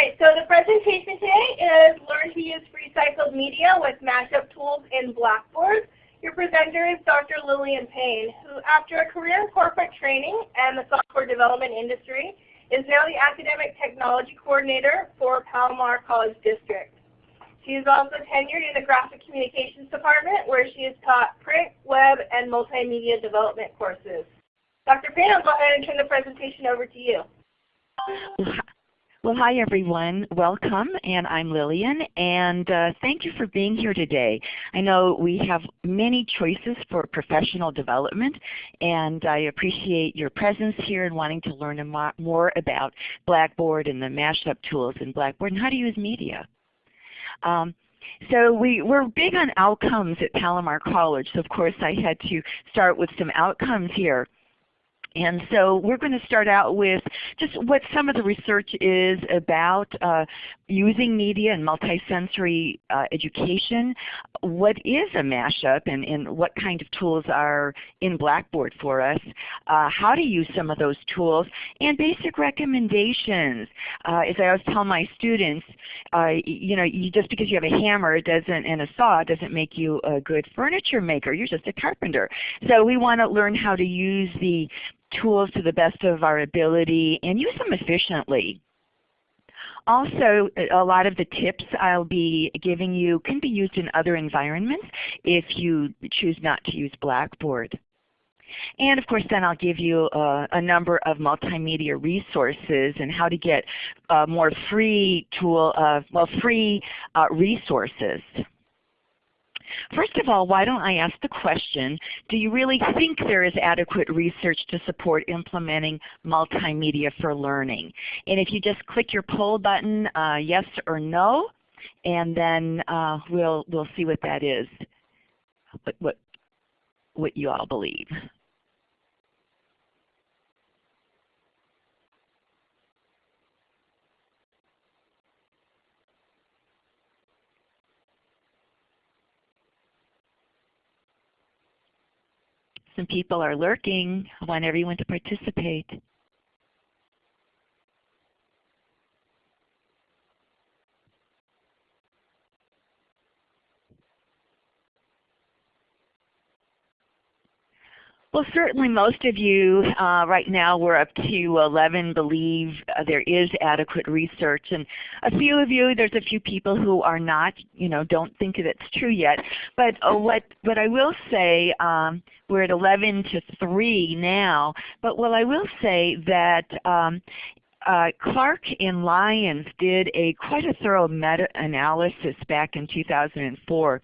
right, so the presentation today is Learn to Use Recycled Media with Mashup Tools in Blackboard. Your presenter is Dr. Lillian Payne, who after a career in corporate training and the software development industry, is now the Academic Technology Coordinator for Palomar College District. She is also tenured in the Graphic Communications Department where she has taught print, web, and multimedia development courses. Dr. Payne, I'll go ahead and turn the presentation over to you. Well, hi everyone. Welcome, and I'm Lillian, and uh, thank you for being here today. I know we have many choices for professional development, and I appreciate your presence here and wanting to learn more about Blackboard and the mashup tools in Blackboard and how to use media. Um, so we, we're big on outcomes at Palomar College, so of course I had to start with some outcomes here. And so we're going to start out with just what some of the research is about uh, using media and multisensory uh, education. What is a mashup and, and, what kind of tools are in Blackboard for us, uh, how to use some of those tools, and basic recommendations. Uh, as I always tell my students, uh, you know, you, just because you have a hammer doesn't and a saw doesn't make you a good furniture maker. You're just a carpenter. So we want to learn how to use the tools to the best of our ability and use them efficiently. Also, a lot of the tips I'll be giving you can be used in other environments if you choose not to use Blackboard. And of course then I'll give you a, a number of multimedia resources and how to get uh, more free tool, uh, well free uh, resources. First of all, why don't I ask the question, do you really think there is adequate research to support implementing multimedia for learning? And if you just click your poll button, uh, yes or no, and then uh, we'll, we'll see what that is, what, what, what you all believe. Some people are lurking. I want everyone to participate. Well, certainly most of you uh, right now, we're up to 11, believe uh, there is adequate research. And a few of you, there's a few people who are not, you know, don't think that it's true yet. But uh, what, what I will say, um, we're at 11 to 3 now, but what I will say that um, uh, Clark and Lyons did a quite a thorough meta-analysis back in 2004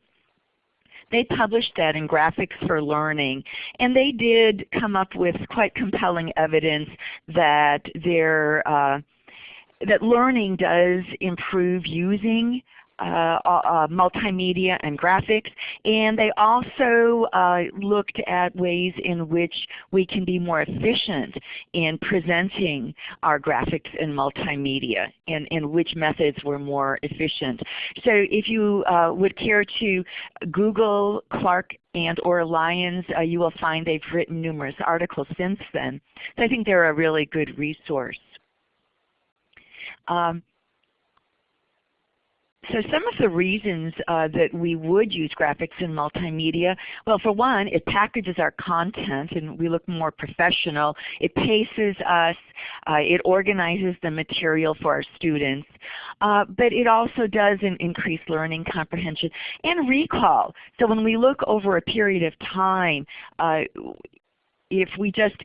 they published that in Graphics for Learning, and they did come up with quite compelling evidence that their uh, that learning does improve using uh, uh, uh, multimedia and graphics. And they also uh, looked at ways in which we can be more efficient in presenting our graphics and multimedia and, and which methods were more efficient. So if you uh, would care to Google Clark and or Lyons, uh, you will find they've written numerous articles since then. So I think they're a really good resource. Um, so some of the reasons uh, that we would use graphics in multimedia, well for one, it packages our content and we look more professional. It paces us. Uh, it organizes the material for our students. Uh, but it also does increase learning comprehension and recall. So when we look over a period of time, uh, if we just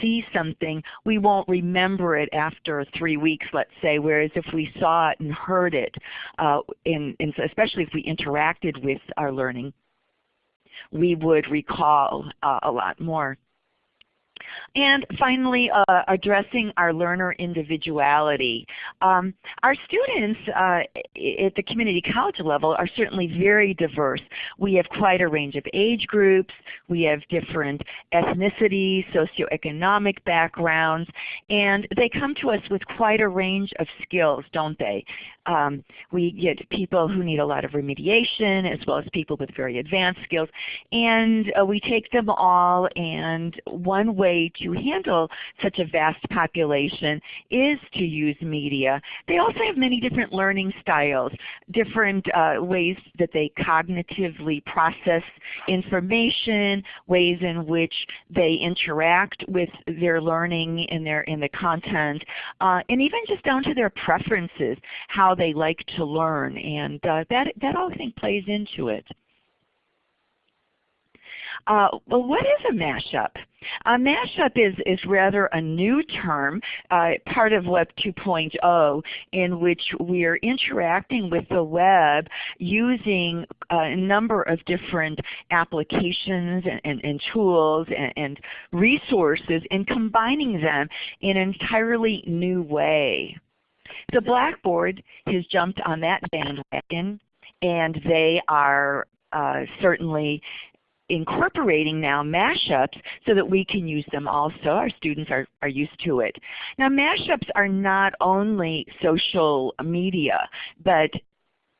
see something, we won't remember it after three weeks, let's say, whereas if we saw it and heard it, uh, in, especially if we interacted with our learning, we would recall uh, a lot more. And finally, uh, addressing our learner individuality. Um, our students uh, at the community college level are certainly very diverse. We have quite a range of age groups. We have different ethnicities, socioeconomic backgrounds, and they come to us with quite a range of skills, don't they? Um, we get people who need a lot of remediation as well as people with very advanced skills. And uh, we take them all and one way way to handle such a vast population is to use media. They also have many different learning styles, different uh, ways that they cognitively process information, ways in which they interact with their learning in, their, in the content, uh, and even just down to their preferences, how they like to learn. And uh, that, that all I think plays into it. Uh, well, what is a mashup? A mashup is, is rather a new term, uh, part of Web 2.0, in which we're interacting with the web using a number of different applications and, and, and tools and, and resources and combining them in an entirely new way. The Blackboard has jumped on that bandwagon and they are uh, certainly incorporating now mashups so that we can use them also. Our students are, are used to it. Now mashups are not only social media, but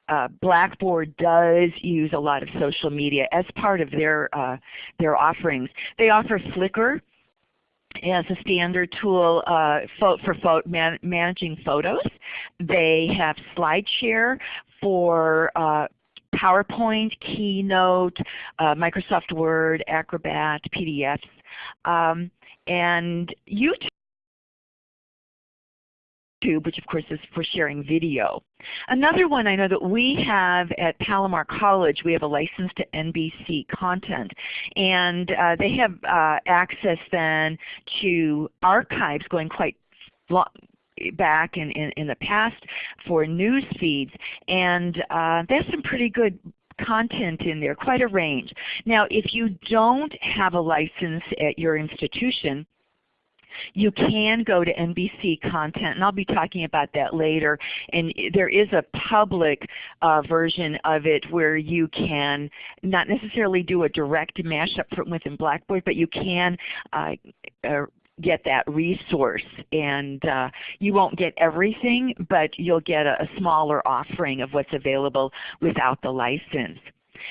uh, Blackboard does use a lot of social media as part of their, uh, their offerings. They offer Flickr as a standard tool uh, for man managing photos. They have SlideShare for uh, PowerPoint, Keynote, uh, Microsoft Word, Acrobat, PDFs, um, and YouTube which of course is for sharing video. Another one I know that we have at Palomar College, we have a license to NBC content. And uh, they have uh, access then to archives going quite long, back in, in, in the past for news feeds. And uh, there's some pretty good content in there, quite a range. Now if you don't have a license at your institution, you can go to NBC content, and I'll be talking about that later. And there is a public uh, version of it where you can not necessarily do a direct mashup from within Blackboard, but you can uh, uh, get that resource. And uh, you won't get everything, but you'll get a, a smaller offering of what's available without the license.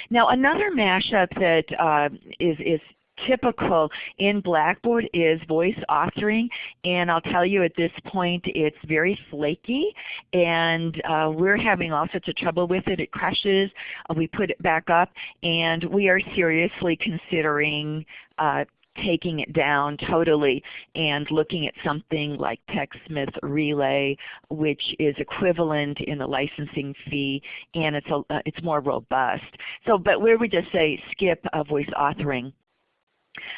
Now another mashup that uh, is is typical in Blackboard is voice authoring and I'll tell you at this point it's very flaky and uh, we're having all sorts of trouble with it. It crashes, uh, we put it back up and we are seriously considering uh, taking it down totally and looking at something like TechSmith Relay, which is equivalent in the licensing fee, and it's, a, uh, it's more robust. So, but where we just say skip voice authoring.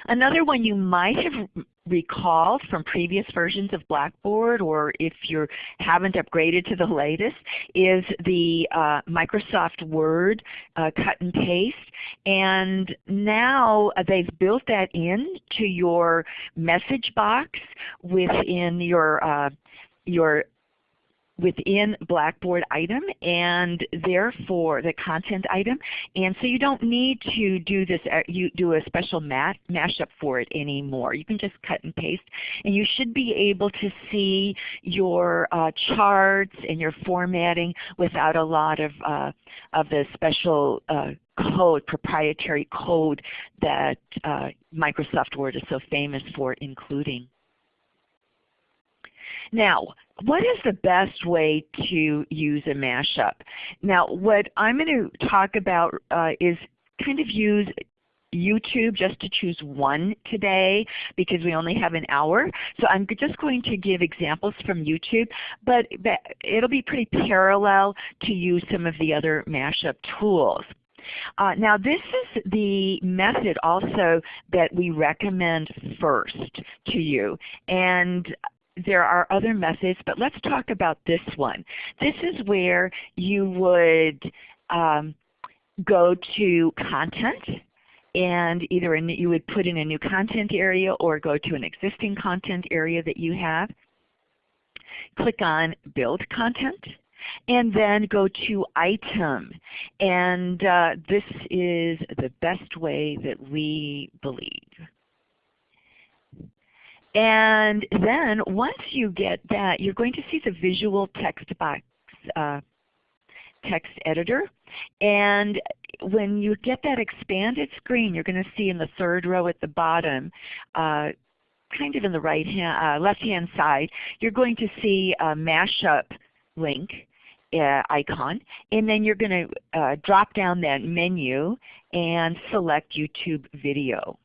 Another one you might have recalled from previous versions of Blackboard or if you haven't upgraded to the latest is the uh, Microsoft Word uh, cut and paste. And now uh, they've built that in to your message box within your uh, your within Blackboard item and therefore the content item. And so you don't need to do this, uh, you do a special mat, mashup for it anymore. You can just cut and paste and you should be able to see your uh, charts and your formatting without a lot of, uh, of the special uh, code, proprietary code that uh, Microsoft Word is so famous for including. Now, what is the best way to use a mashup? Now, what I'm going to talk about uh, is kind of use YouTube just to choose one today because we only have an hour. So I'm just going to give examples from YouTube, but it'll be pretty parallel to use some of the other mashup tools. Uh, now this is the method also that we recommend first to you. And there are other methods, but let's talk about this one. This is where you would um, go to content and either in, you would put in a new content area or go to an existing content area that you have. Click on build content and then go to item. And uh, this is the best way that we believe. And then once you get that, you're going to see the visual text box uh, text editor. And when you get that expanded screen, you're going to see in the third row at the bottom uh, kind of in the right hand, uh, left hand side, you're going to see a mashup link uh, icon, and then you're going to uh, drop down that menu and select YouTube video.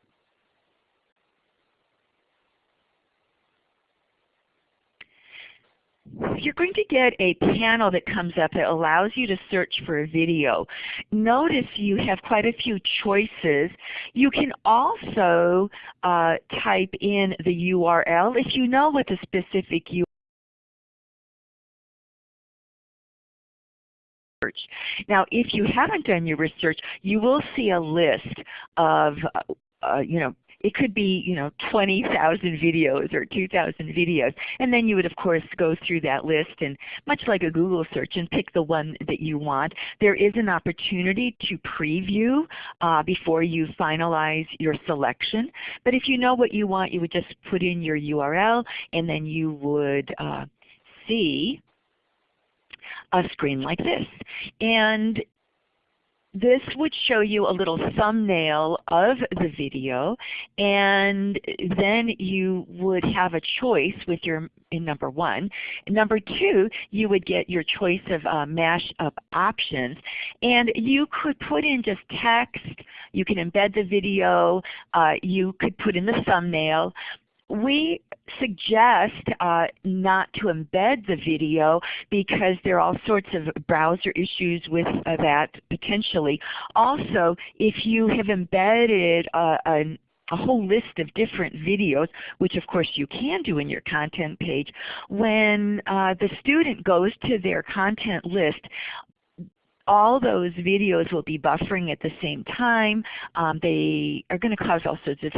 You're going to get a panel that comes up that allows you to search for a video. Notice you have quite a few choices. You can also uh, type in the URL if you know what the specific URL. Now, if you haven't done your research, you will see a list of, uh, you know, it could be you know 20,000 videos or 2,000 videos. And then you would of course go through that list and much like a Google search and pick the one that you want. There is an opportunity to preview uh, before you finalize your selection. But if you know what you want, you would just put in your URL and then you would uh, see a screen like this. And this would show you a little thumbnail of the video and then you would have a choice with your in number one. In number two, you would get your choice of uh, mashup options and you could put in just text, you can embed the video, uh, you could put in the thumbnail, we suggest uh, not to embed the video because there are all sorts of browser issues with uh, that potentially. Also, if you have embedded uh, a, a whole list of different videos, which of course you can do in your content page, when uh, the student goes to their content list, all those videos will be buffering at the same time. Um, they are going to cause all sorts of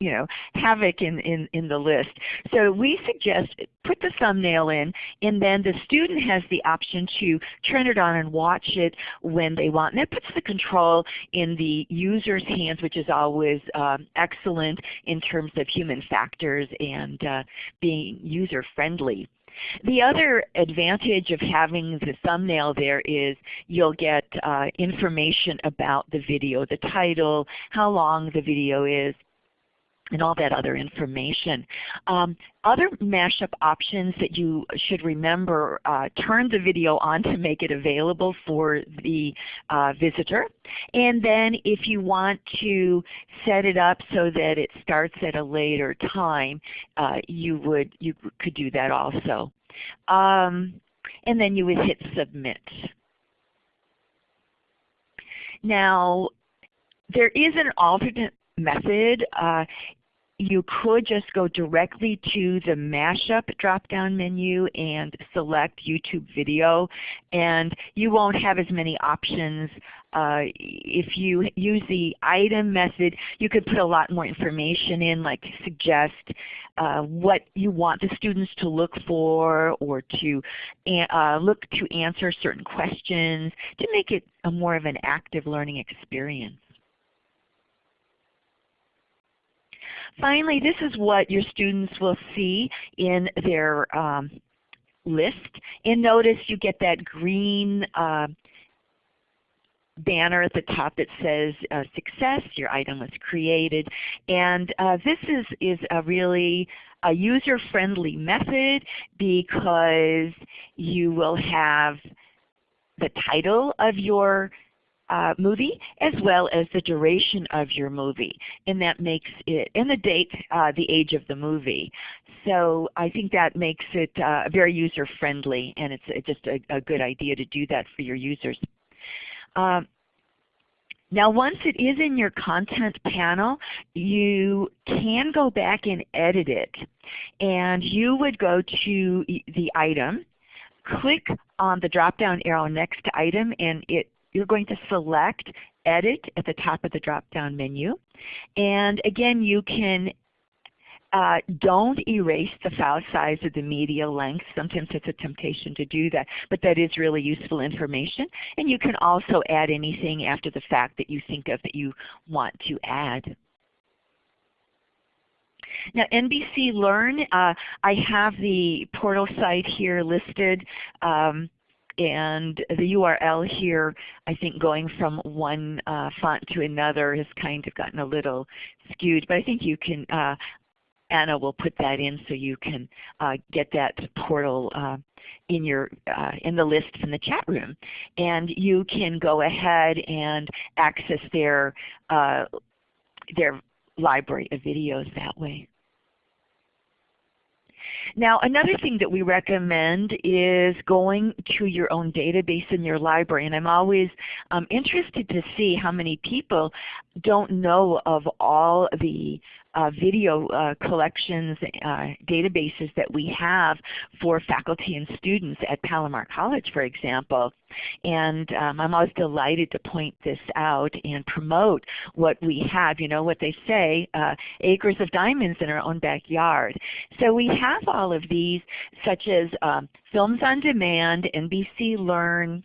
you know, havoc in, in, in the list. So we suggest put the thumbnail in and then the student has the option to turn it on and watch it when they want. And that puts the control in the user's hands which is always um, excellent in terms of human factors and uh, being user friendly. The other advantage of having the thumbnail there is you'll get uh, information about the video, the title, how long the video is, and all that other information. Um, other mashup options that you should remember, uh, turn the video on to make it available for the uh, visitor. And then if you want to set it up so that it starts at a later time, uh, you, would, you could do that also. Um, and then you would hit submit. Now, there is an alternate method. Uh, you could just go directly to the mashup drop-down menu and select YouTube video and you won't have as many options. Uh, if you use the item method, you could put a lot more information in like suggest uh, what you want the students to look for or to uh, look to answer certain questions to make it a more of an active learning experience. Finally, this is what your students will see in their um, list. And notice you get that green uh, banner at the top that says uh, success, your item was created. And uh, this is, is a really a user-friendly method because you will have the title of your uh, movie as well as the duration of your movie. And that makes it, and the date, uh, the age of the movie. So I think that makes it uh, very user friendly and it's just a, a, good idea to do that for your users. Um, now once it is in your content panel, you can go back and edit it. And you would go to the item, click on the drop down arrow next to item and it you're going to select Edit at the top of the drop-down menu. And again, you can uh, don't erase the file size or the media length. Sometimes it's a temptation to do that, but that is really useful information. And you can also add anything after the fact that you think of that you want to add. Now NBC Learn, uh, I have the portal site here listed. Um, and the URL here, I think going from one uh, font to another has kind of gotten a little skewed, but I think you can uh, Anna will put that in so you can uh, get that portal uh, in your uh, in the list in the chat room, and you can go ahead and access their uh, their library of videos that way. Now another thing that we recommend is going to your own database in your library and I'm always um, interested to see how many people don't know of all the uh, video uh, collections, uh, databases that we have for faculty and students at Palomar College, for example. And um, I'm always delighted to point this out and promote what we have. You know what they say, uh, acres of diamonds in our own backyard. So we have all of these such as um, Films on Demand, NBC Learn,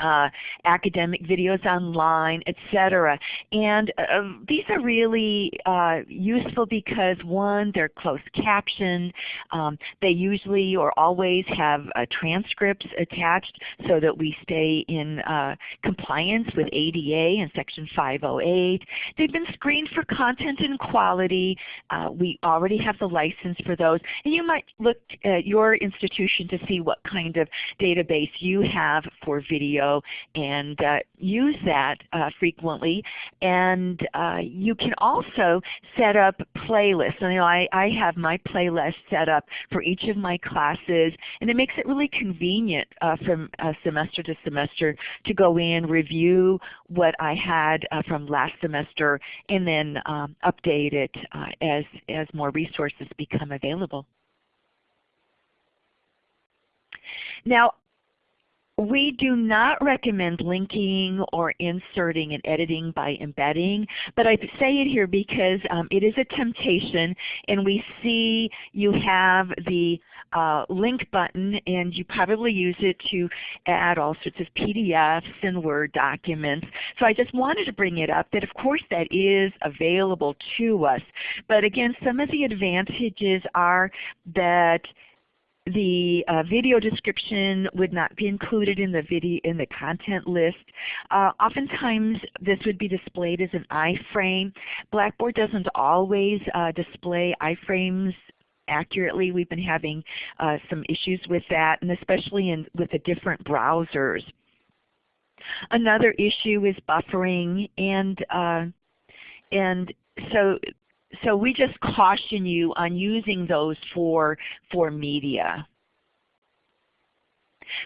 uh, academic videos online, etc. And uh, these are really uh, useful because one, they're closed captioned. Um, they usually or always have uh, transcripts attached so that we stay in uh, compliance with ADA and Section 508. They've been screened for content and quality. Uh, we already have the license for those. And you might look at your institution to see what kind of database you have for video video and uh, use that uh, frequently. And uh, you can also set up playlists. You know, I, I have my playlist set up for each of my classes and it makes it really convenient uh, from semester to semester to go in, review what I had uh, from last semester, and then um, update it uh, as, as more resources become available. Now we do not recommend linking or inserting and editing by embedding, but I say it here because um, it is a temptation and we see you have the uh, link button and you probably use it to add all sorts of PDFs and Word documents. So I just wanted to bring it up that of course that is available to us. But again, some of the advantages are that the uh, video description would not be included in the video in the content list. Uh, oftentimes this would be displayed as an iframe. Blackboard doesn't always uh, display iframes accurately. We've been having uh, some issues with that and especially in, with the different browsers. Another issue is buffering and uh, and so so we just caution you on using those for, for media.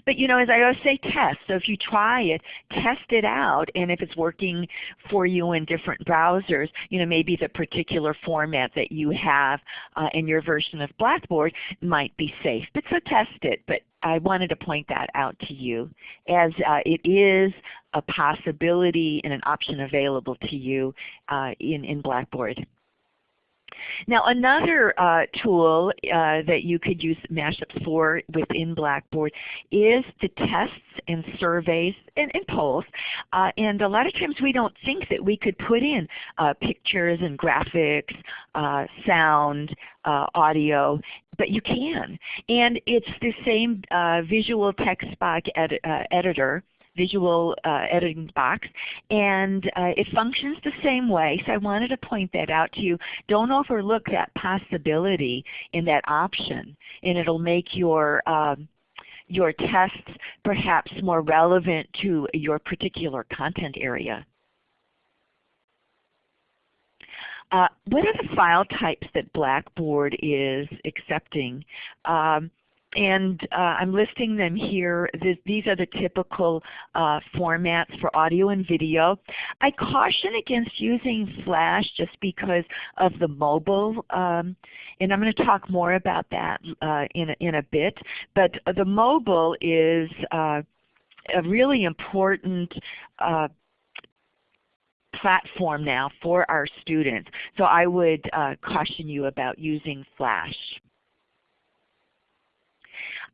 But you know, as I always say, test. So if you try it, test it out, and if it's working for you in different browsers, you know, maybe the particular format that you have uh, in your version of Blackboard might be safe. But so test it. But I wanted to point that out to you as uh, it is a possibility and an option available to you uh, in, in Blackboard. Now another uh, tool uh, that you could use Mashups for within Blackboard is the tests and surveys and, and polls. Uh, and a lot of times we don't think that we could put in uh, pictures and graphics, uh, sound, uh, audio, but you can. And it's the same visual text box ed editor visual uh, editing box and uh, it functions the same way. So I wanted to point that out to you. Don't overlook that possibility in that option and it will make your um, your tests perhaps more relevant to your particular content area. Uh, what are the file types that Blackboard is accepting? Um, and uh, I'm listing them here. These are the typical uh, formats for audio and video. I caution against using Flash just because of the mobile, um, and I'm going to talk more about that uh, in, a, in a bit. But the mobile is uh, a really important uh, platform now for our students. So I would uh, caution you about using Flash.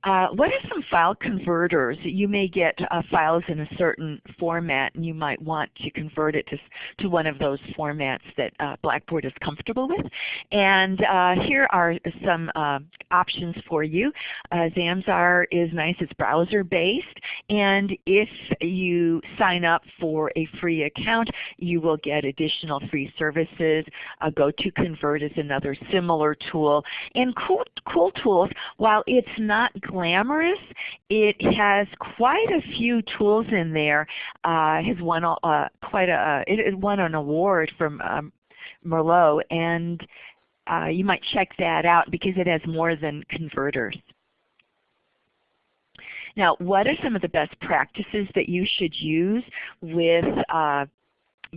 Uh, what are some file converters? You may get uh, files in a certain format and you might want to convert it to, to one of those formats that uh, Blackboard is comfortable with. And uh, here are some uh, options for you. Zamzar is nice, it's browser based and if you sign up for a free account you will get additional free services. GoToConvert is another similar tool. And cool, cool Tools, while it's not glamorous, it has quite a few tools in there. Uh, has won uh, quite a it won an award from um, Merlot, and uh, you might check that out because it has more than converters. Now, what are some of the best practices that you should use with uh,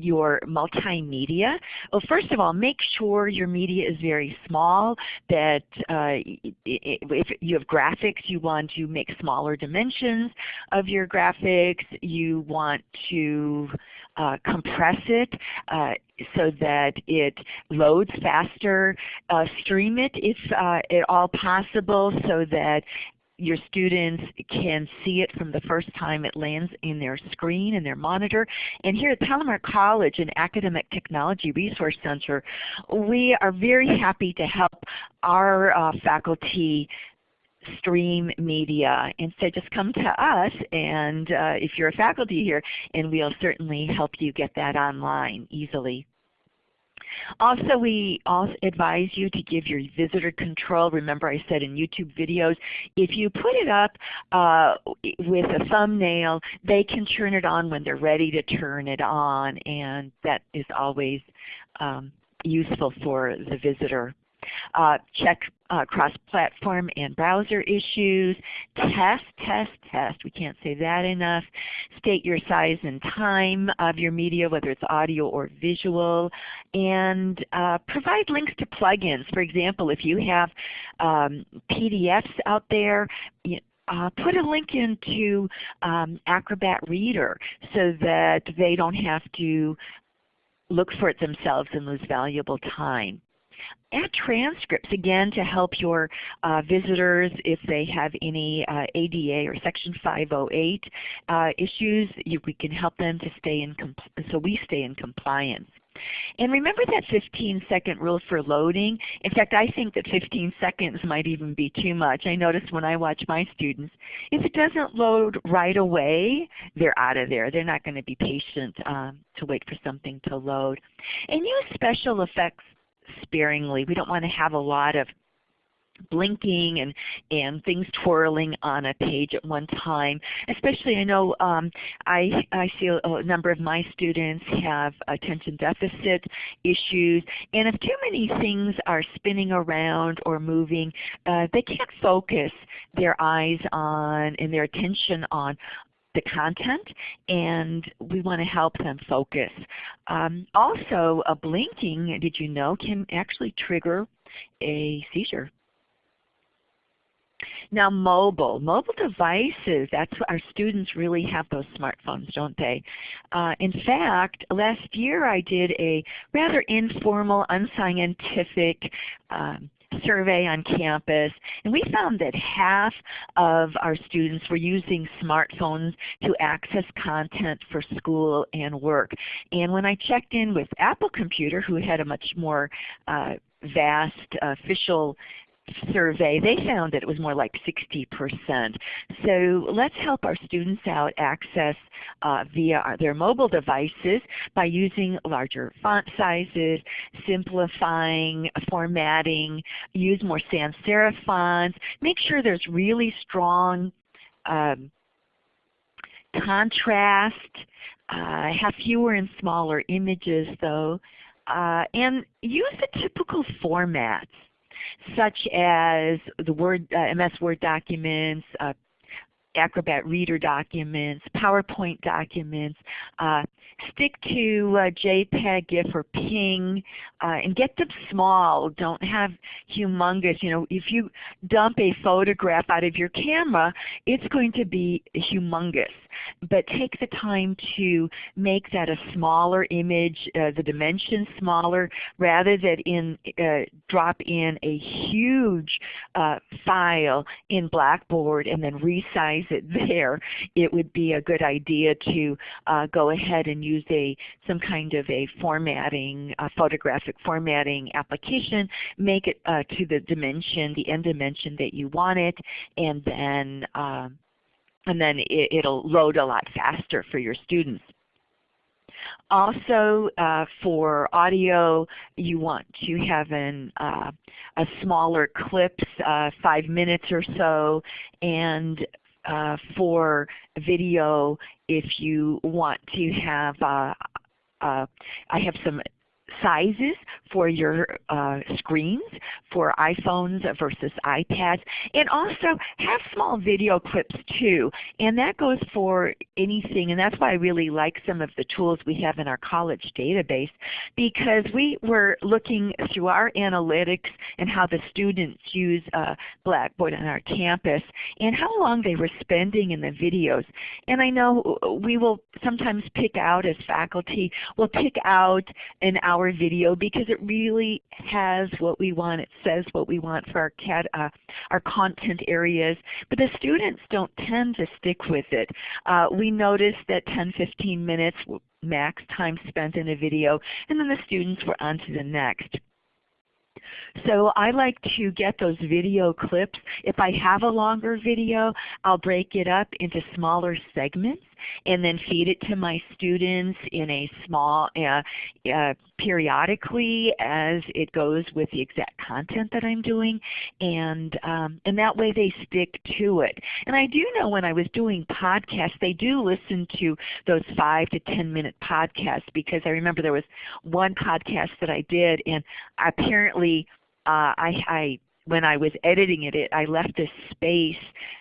your multimedia? Well, first of all, make sure your media is very small, that uh, if you have graphics, you want to make smaller dimensions of your graphics. You want to uh, compress it uh, so that it loads faster. Uh, stream it if uh, at all possible so that your students can see it from the first time it lands in their screen and their monitor. And here at Palomar College and Academic Technology Resource Center, we are very happy to help our uh, faculty stream media. And so just come to us and uh, if you're a faculty here and we'll certainly help you get that online easily. Also, we also advise you to give your visitor control. Remember I said in YouTube videos, if you put it up uh, with a thumbnail, they can turn it on when they're ready to turn it on, and that is always um, useful for the visitor. Uh, check uh, cross-platform and browser issues. Test, test, test. We can't say that enough. State your size and time of your media, whether it's audio or visual. And uh, provide links to plugins. For example, if you have um, PDFs out there, you, uh, put a link into um, Acrobat Reader so that they don't have to look for it themselves and lose valuable time. Add transcripts again to help your uh, visitors if they have any uh, ADA or Section 508 uh, issues. You, we can help them to stay in so we stay in compliance. And remember that 15 second rule for loading. In fact, I think that 15 seconds might even be too much. I notice when I watch my students, if it doesn't load right away, they're out of there. They're not going to be patient um, to wait for something to load. And use special effects sparingly. We don't want to have a lot of blinking and, and things twirling on a page at one time. Especially I know um, I, I see a, a, number of my students have attention deficit issues and if too many things are spinning around or moving, uh, they can't focus their eyes on and their attention on the content and we want to help them focus. Um, also, a blinking, did you know, can actually trigger a seizure. Now mobile, mobile devices, that's what our students really have those smartphones, don't they? Uh, in fact, last year I did a rather informal, unscientific um, survey on campus, and we found that half of our students were using smartphones to access content for school and work. And when I checked in with Apple Computer, who had a much more uh, vast official survey, they found that it was more like 60%. So let's help our students out access uh, via their mobile devices by using larger font sizes, simplifying, formatting, use more sans serif fonts, make sure there's really strong um, contrast, uh, have fewer and smaller images though, uh, and use the typical formats such as the Word, uh, MS Word documents, uh, Acrobat Reader documents, PowerPoint documents. Uh, stick to uh, JPEG, GIF, or PNG, uh, and get them small. Don't have humongous. You know, if you dump a photograph out of your camera, it's going to be humongous. But take the time to make that a smaller image, uh, the dimensions smaller, rather than in, uh, drop in a huge uh, file in Blackboard and then resize it there. It would be a good idea to uh, go ahead and use a some kind of a formatting, photographic formatting application, make it uh, to the dimension, the end dimension that you want it, and then um, and then it, will load a lot faster for your students. Also, uh, for audio, you want to have an, uh, a smaller clips, uh, five minutes or so, and uh, for video, if you want to have, uh, uh, I have some sizes for your uh, screens for iPhones versus iPads and also have small video clips too. And that goes for anything and that's why I really like some of the tools we have in our college database because we were looking through our analytics and how the students use uh, Blackboard on our campus and how long they were spending in the videos. And I know we will sometimes pick out as faculty, we'll pick out an hour our video because it really has what we want. It says what we want for our, CAD, uh, our content areas. But the students don't tend to stick with it. Uh, we noticed that 10, 15 minutes max time spent in a video, and then the students were on to the next. So I like to get those video clips. If I have a longer video, I'll break it up into smaller segments and then feed it to my students in a small, uh, uh, periodically as it goes with the exact content that I'm doing, and um, and that way they stick to it. And I do know when I was doing podcasts, they do listen to those five to ten minute podcasts because I remember there was one podcast that I did, and apparently uh, I, I when I was editing it, it I left a space,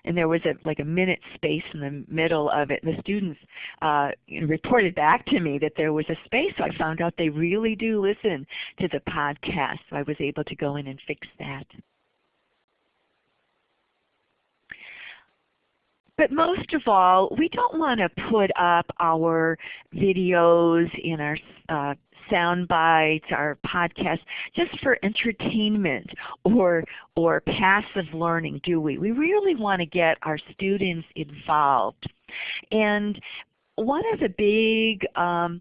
and there was a like a minute space in the middle of it. And the students uh, reported back to me that there was a space. So I found out they really do listen to the podcast. So I was able to go in and fix that. But most of all, we don't want to put up our videos in our uh, sound bites, our podcasts, just for entertainment or, or passive learning, do we? We really want to get our students involved. And one of the big um,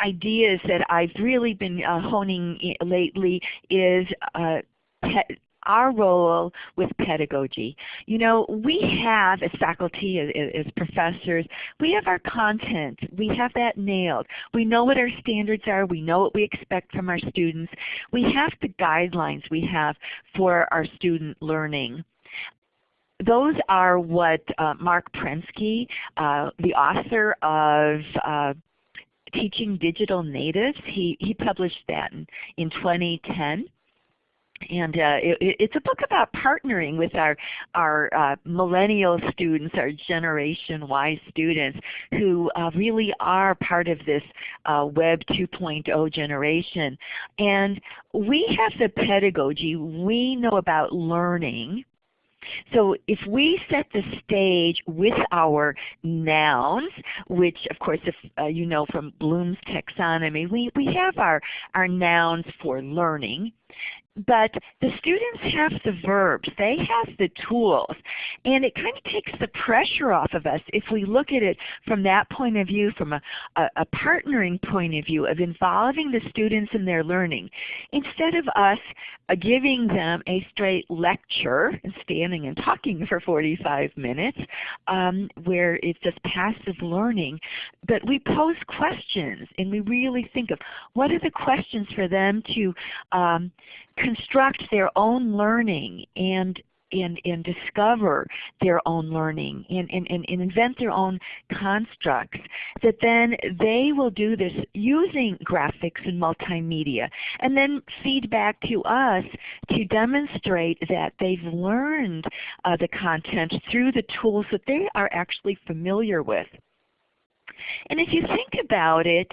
ideas that I've really been uh, honing lately is uh, our role with pedagogy. You know, we have as faculty, as, as, professors, we have our content. We have that nailed. We know what our standards are. We know what we expect from our students. We have the guidelines we have for our student learning those are what uh, Marc Prensky, uh, the author of uh, Teaching Digital Natives, he, he published that in, in 2010 and uh, it, it's a book about partnering with our our uh, millennial students, our Generation Y students, who uh, really are part of this uh, Web 2.0 generation. And we have the pedagogy. We know about learning. So if we set the stage with our nouns, which of course if uh, you know from Bloom's taxonomy, we, we have our, our nouns for learning but the students have the verbs. They have the tools. And it kind of takes the pressure off of us if we look at it from that point of view, from a, a, a partnering point of view of involving the students in their learning. Instead of us uh, giving them a straight lecture and standing and talking for 45 minutes um, where it's just passive learning, but we pose questions and we really think of what are the questions for them to um, construct their own learning and and, and discover their own learning and, and, and, invent their own constructs, that then they will do this using graphics and multimedia and then feed back to us to demonstrate that they've learned uh, the content through the tools that they are actually familiar with. And if you think about it,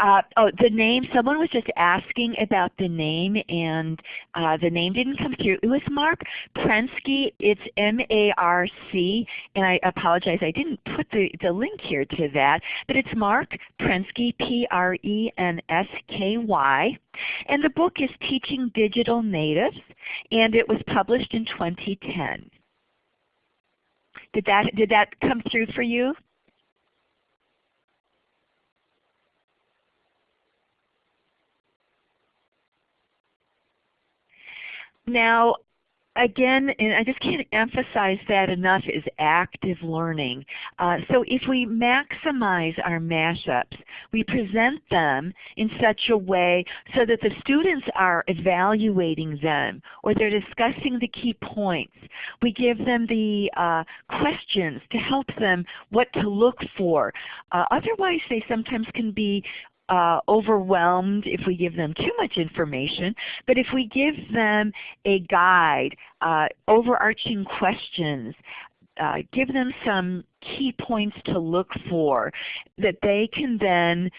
Uh, oh, the name, someone was just asking about the name and uh, the name didn't come through. It was Marc Prensky. It's M-A-R-C, and I apologize, I didn't put the, the link here to that, but it's Marc Prensky, P-R-E-N-S-K-Y. And the book is Teaching Digital Natives, and it was published in 2010. Did that, did that come through for you? Now, again, and I just can't emphasize that enough, is active learning. Uh, so if we maximize our mashups, we present them in such a way so that the students are evaluating them or they're discussing the key points. We give them the uh, questions to help them what to look for. Uh, otherwise they sometimes can be uh, overwhelmed if we give them too much information, but if we give them a guide, uh, overarching questions, uh, give them some key points to look for that they can then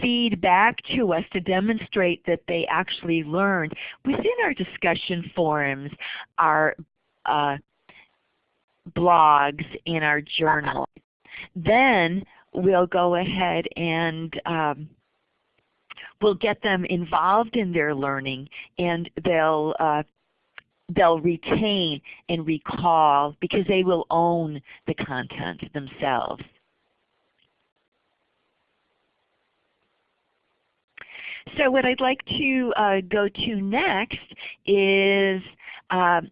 feed back to us to demonstrate that they actually learned within our discussion forums, our uh, blogs, and our journal. Then we'll go ahead and um, we'll get them involved in their learning and they'll uh, they'll retain and recall because they will own the content themselves. So what I'd like to uh, go to next is uh,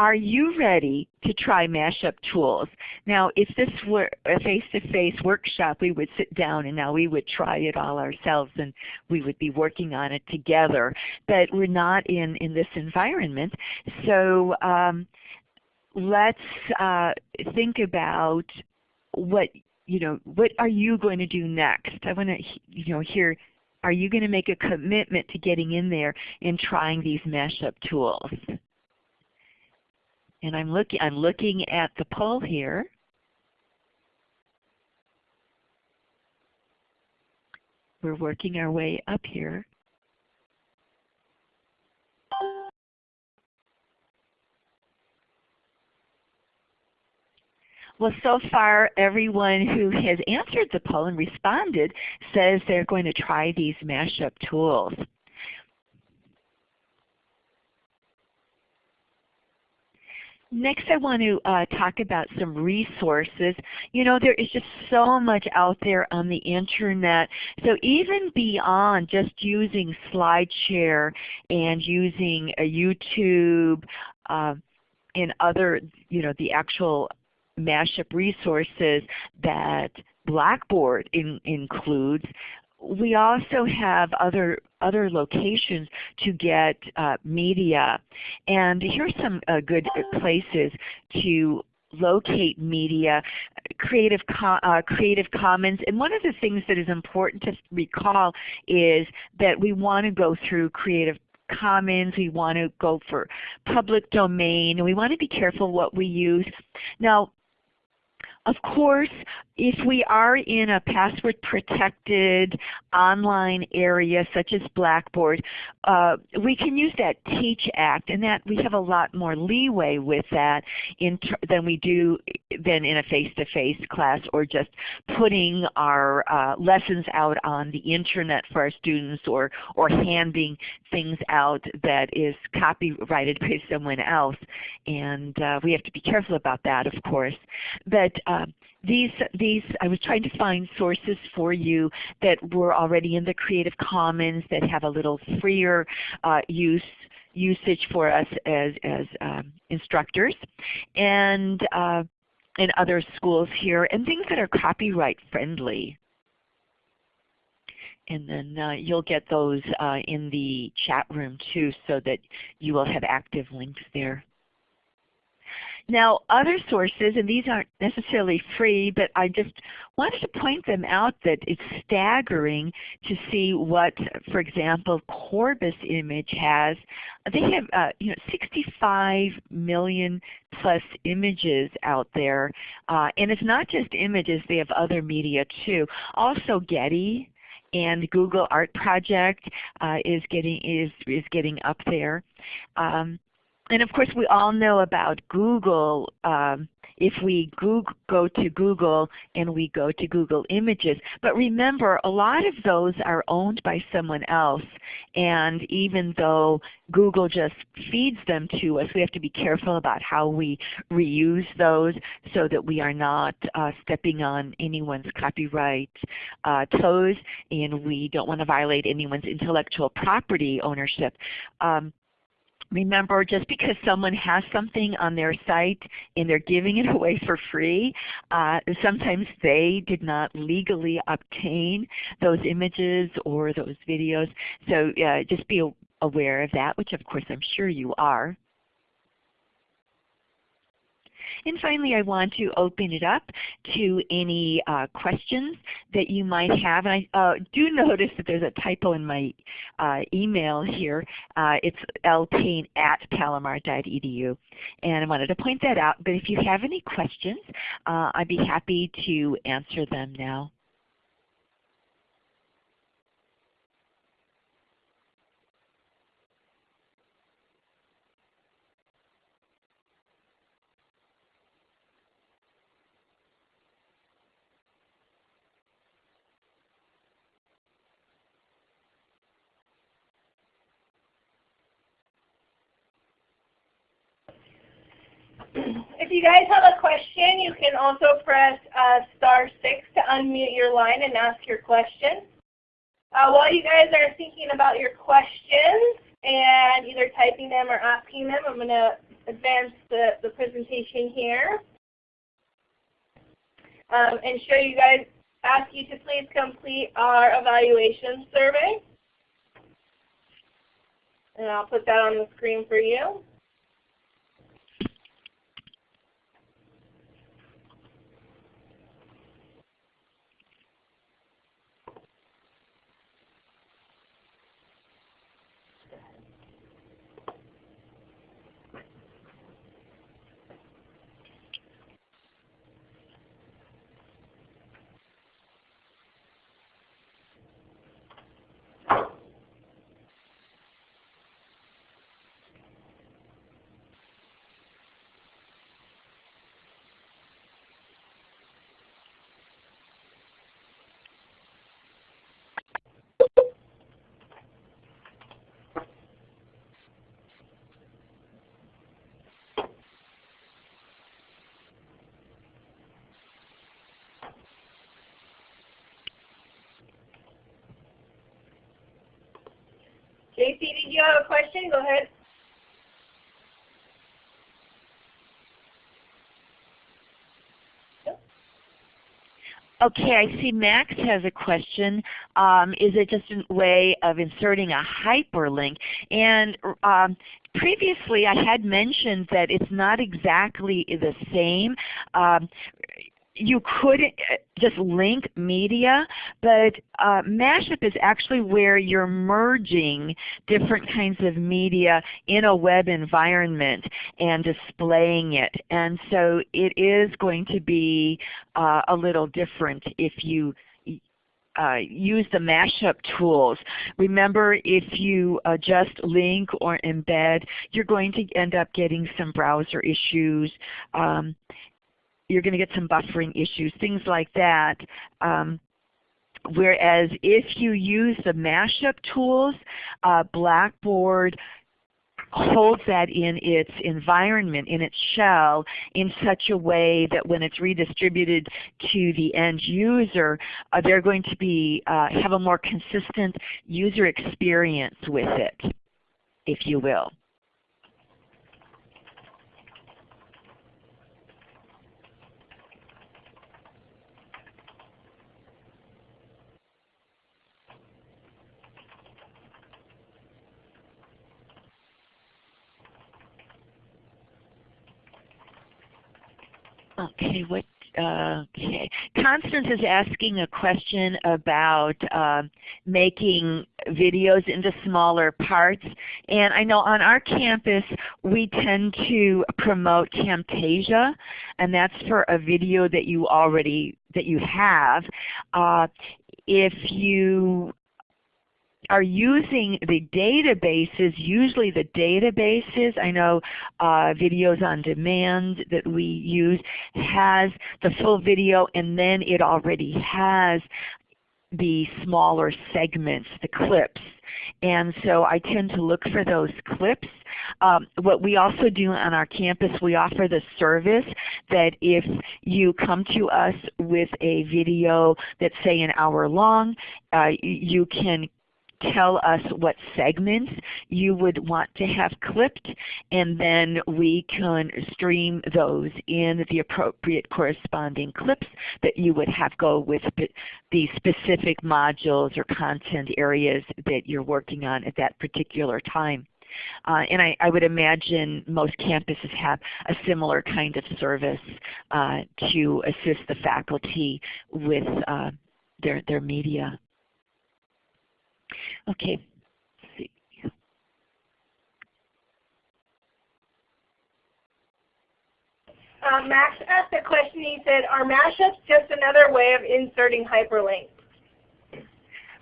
are you ready to try mashup tools? Now if this were a face-to-face -face workshop we would sit down and now we would try it all ourselves and we would be working on it together. But we're not in, in this environment. So um, let's uh, think about what you know, what are you going to do next? I want to you know, hear are you going to make a commitment to getting in there and trying these mashup tools? And I'm looking I'm looking at the poll here. We're working our way up here. Well, so far everyone who has answered the poll and responded says they're going to try these mashup tools. Next I want to uh, talk about some resources. You know there is just so much out there on the Internet. So even beyond just using SlideShare and using a YouTube uh, and other, you know, the actual mashup resources that Blackboard in, includes, we also have other other locations to get uh, media. And here's some uh, good places to locate media, Creative, uh, Creative Commons. And one of the things that is important to recall is that we want to go through Creative Commons, we want to go for public domain, and we want to be careful what we use. Now, of course, if we are in a password protected online area such as Blackboard, uh, we can use that TEACH Act and that we have a lot more leeway with that than we do than in a face-to-face -face class or just putting our uh, lessons out on the internet for our students or, or handing things out that is copyrighted by someone else. And uh, we have to be careful about that of course. But um, these, these, I was trying to find sources for you that were already in the Creative Commons that have a little freer uh, use usage for us as, as um, instructors and uh, in other schools here and things that are copyright friendly. And then uh, you'll get those uh, in the chat room too so that you will have active links there. Now other sources, and these aren't necessarily free, but I just wanted to point them out that it's staggering to see what, for example, Corbis Image has. They have uh, you know 65 million plus images out there, uh, and it's not just images, they have other media too. Also Getty and Google Art Project uh, is getting is is getting up there. Um, and of course, we all know about Google. Um, if we Google, go to Google and we go to Google Images. But remember, a lot of those are owned by someone else. And even though Google just feeds them to us, we have to be careful about how we reuse those so that we are not uh, stepping on anyone's copyright uh, toes and we don't want to violate anyone's intellectual property ownership. Um, Remember, just because someone has something on their site and they're giving it away for free, uh, sometimes they did not legally obtain those images or those videos. So uh, just be aware of that, which of course I'm sure you are. And finally, I want to open it up to any uh, questions that you might have. And I uh, do notice that there's a typo in my uh, email here. Uh, it's lpayne at palomar.edu. And I wanted to point that out. But if you have any questions, uh, I'd be happy to answer them now. If you guys have a question, you can also press uh, star 6 to unmute your line and ask your question. Uh, while you guys are thinking about your questions and either typing them or asking them, I'm going to advance the, the presentation here um, and show you guys, ask you to please complete our evaluation survey. And I'll put that on the screen for you. JC, did you have a question? Go ahead. Okay, I see Max has a question. Um, is it just a way of inserting a hyperlink? And um, previously I had mentioned that it's not exactly the same. Um, you could uh, just link media, but uh, mashup is actually where you're merging different kinds of media in a web environment and displaying it. And so it is going to be uh, a little different if you uh, use the mashup tools. Remember if you uh, just link or embed, you're going to end up getting some browser issues. Um, you're going to get some buffering issues, things like that. Um, whereas if you use the mashup tools, uh, Blackboard holds that in its environment, in its shell, in such a way that when it's redistributed to the end user, uh, they're going to be uh, have a more consistent user experience with it, if you will. Okay, what okay. Constance is asking a question about uh, making videos into smaller parts. And I know on our campus we tend to promote Camtasia, and that's for a video that you already that you have. Uh, if you are using the databases, usually the databases, I know uh, Videos on Demand that we use has the full video and then it already has the smaller segments, the clips. And so I tend to look for those clips. Um, what we also do on our campus, we offer the service that if you come to us with a video that's say an hour long, uh, you can tell us what segments you would want to have clipped and then we can stream those in the appropriate corresponding clips that you would have go with the specific modules or content areas that you're working on at that particular time. Uh, and I, I, would imagine most campuses have a similar kind of service uh, to assist the faculty with uh, their, their media. Okay. Uh, Max asked a question. He said, are mashups just another way of inserting hyperlinks?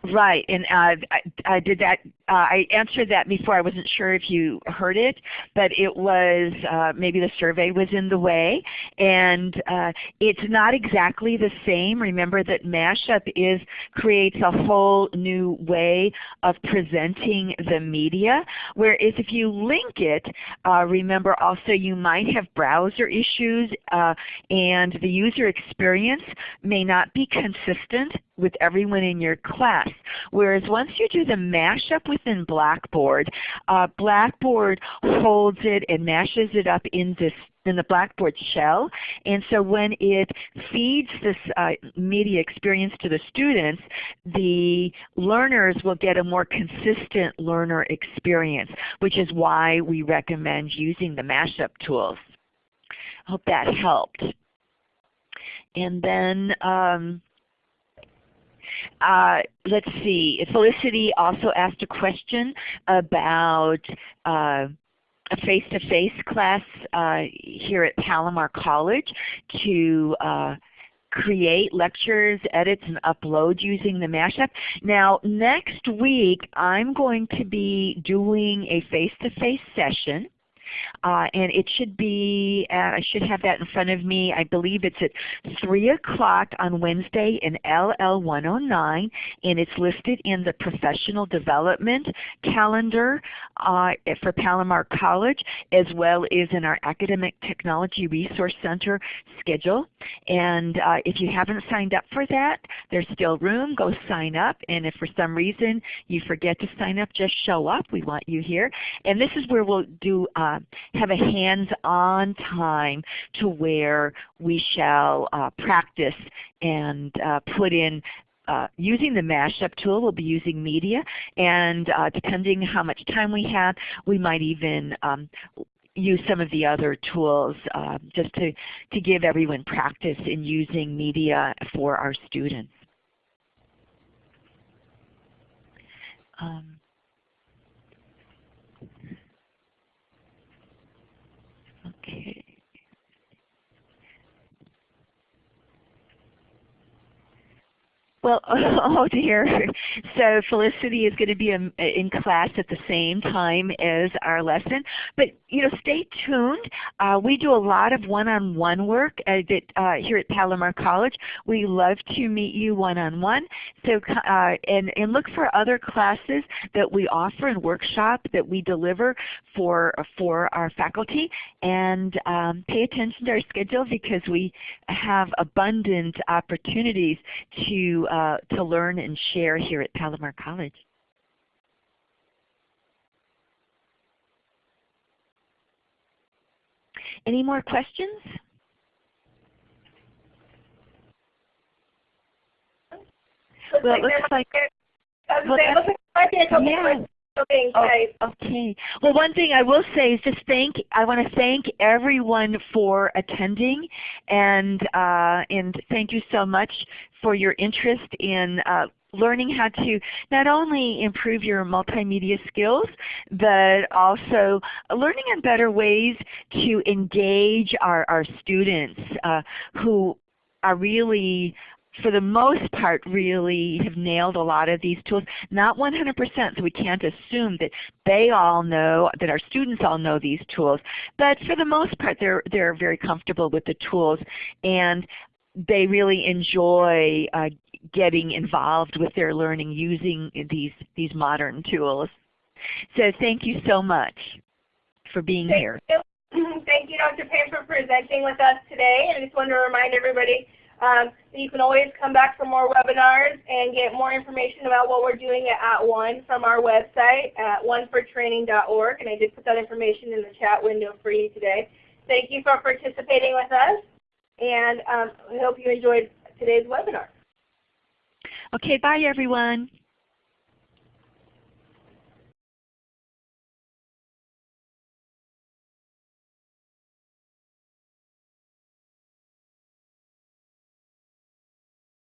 Right, and uh, I, I, did that. Uh, I answered that before. I wasn't sure if you heard it, but it was uh, maybe the survey was in the way, and uh, it's not exactly the same. Remember that mashup is creates a whole new way of presenting the media. Whereas if you link it, uh, remember also you might have browser issues, uh, and the user experience may not be consistent with everyone in your class. Whereas once you do the mashup within Blackboard, uh, Blackboard holds it and mashes it up in this in the Blackboard shell. And so when it feeds this uh, media experience to the students, the learners will get a more consistent learner experience, which is why we recommend using the mashup tools. I hope that helped. And then um, uh, let's see, Felicity also asked a question about uh, a face-to-face -face class uh, here at Palomar College to uh, create lectures, edits, and upload using the mashup. Now next week I'm going to be doing a face-to-face -face session uh, and it should be, uh, I should have that in front of me, I believe it's at 3 o'clock on Wednesday in LL 109 and it's listed in the professional development calendar uh, for Palomar College as well as in our Academic Technology Resource Center schedule. And uh, if you haven't signed up for that, there's still room. Go sign up. And if for some reason you forget to sign up, just show up. We want you here. And this is where we'll do uh, have a hands-on time to where we shall uh, practice and uh, put in uh, using the mashup tool, we'll be using media, and uh, depending how much time we have, we might even um, use some of the other tools uh, just to, to give everyone practice in using media for our students. Um, Okay. Well, oh dear. So Felicity is going to be in, in, class at the same time as our lesson. But you know, stay tuned. Uh, we do a lot of one-on-one -on -one work uh, here at Palomar College. We love to meet you one-on-one. -on -one. So uh, and and look for other classes that we offer and workshop that we deliver for for our faculty. And um, pay attention to our schedule because we have abundant opportunities to uh, Uh, to learn and share here at Palomar College. Any more questions? well, it looks like, well, it looks Oh, okay. Well, one thing I will say is just thank. I want to thank everyone for attending, and uh, and thank you so much for your interest in uh, learning how to not only improve your multimedia skills, but also learning in better ways to engage our, our students uh, who are really for the most part, really have nailed a lot of these tools. Not 100%, so we can't assume that they all know, that our students all know these tools. But for the most part, they're, they're very comfortable with the tools and they really enjoy uh, getting involved with their learning using these, these modern tools. So thank you so much for being Thank here. You. Thank you, Dr. Payne, for presenting with us today. And I just want to remind everybody um, you can always come back for more webinars and get more information about what we're doing at @ONE from our website at onefortraining.org. And I did put that information in the chat window for you today. Thank you for participating with us, and um, I hope you enjoyed today's webinar. Okay, bye everyone.